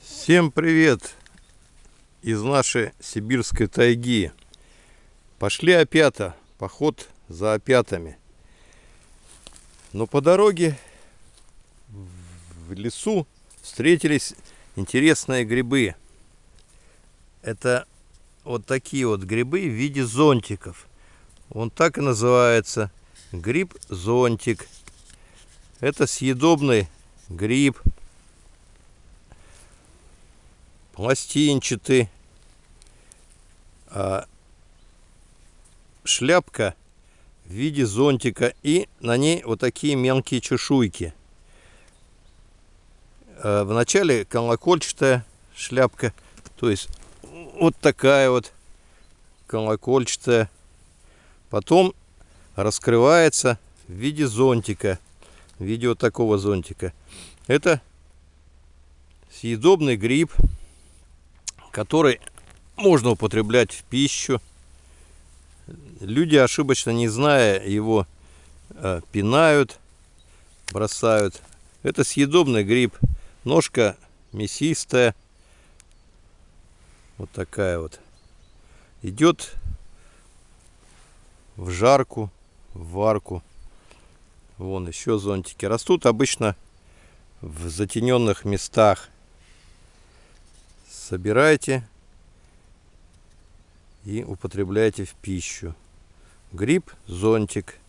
Всем привет из нашей сибирской тайги. Пошли опята, поход за опятами. Но по дороге в лесу встретились интересные грибы. Это вот такие вот грибы в виде зонтиков. Он так и называется. Гриб-зонтик. Это съедобный гриб пластинчатый. А шляпка в виде зонтика и на ней вот такие мелкие чешуйки. А вначале колокольчатая шляпка, то есть вот такая вот колокольчатая. Потом раскрывается в виде зонтика, в виде вот такого зонтика. Это съедобный гриб который можно употреблять в пищу. Люди, ошибочно не зная его, э, пинают, бросают. Это съедобный гриб. Ножка мясистая. Вот такая вот. Идет в жарку, в варку. Вон еще зонтики. Растут обычно в затененных местах собирайте и употребляйте в пищу. Гриб, зонтик –